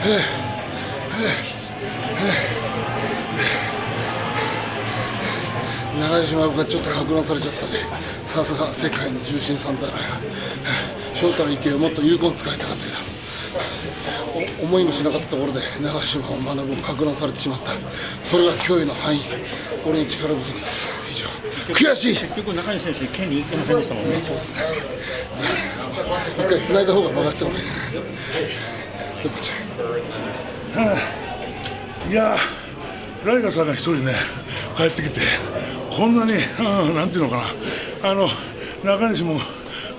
長島がちょっと格乱されちゃったね。さすが世界の重心さんだな。翔太の勢いをもっと有効に使いたかったけど思いもしなかったところで長島を学ぶを格乱されてしまった。それが脅威の範囲。俺の力不足です。以上。悔しい。結局中西選手剣に行ってませんでしたもんね。そうですね。一回繋いだ方が任せてもらえないいやライガさんが一人ね帰ってきてこんなに、うん、なんていうのかなあの中西も、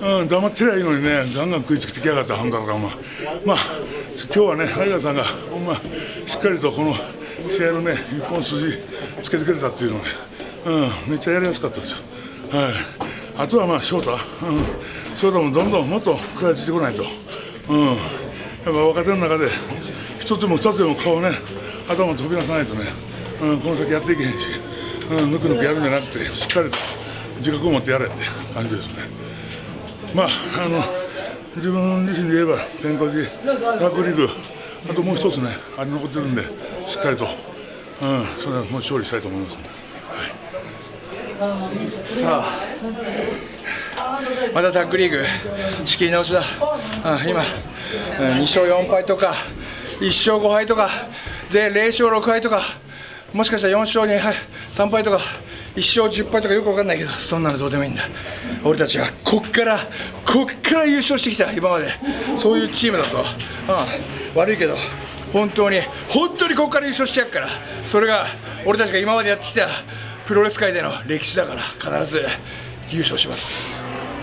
うん、黙ってりゃいいのにねガンガン食いつきてきやがったハンダかまあまあ今日はねライガさんがほんましっかりとこの試合のね一本筋つけてくれたっていうのね、うん、めっちゃやりやすかったですよ。はい。あとはまあ翔太、うん、翔太もどんどんもっと食らいついてこないと、うん、若手の中で一つでも二つでも顔ね頭飛び出さないとね、うん、この先やっていけへんし、うん、ぬくぬくやるんじゃなくてしっかりと自覚を持ってやれって感じですね。まああの自分自身で言えば天候寺タッグリーグあともう一つねあれ残ってるんでしっかりと、うん、それはもう勝利したいと思います、ね。さあまたタッグリーグ仕切り直しだ。あ今2勝4敗とか1勝5敗とかで0勝6敗とかもしかしたら4勝2敗3敗とか1勝10敗とかよく分かんないけどそんなのどうでもいいんだ。俺たちはこっからこっから優勝してきた今まで。そういうチームだぞ、うん、悪いけど本当に本当にここから優勝してやるから。それが俺たちが今までやってきたプロレス界での歴史だから必ず優勝します。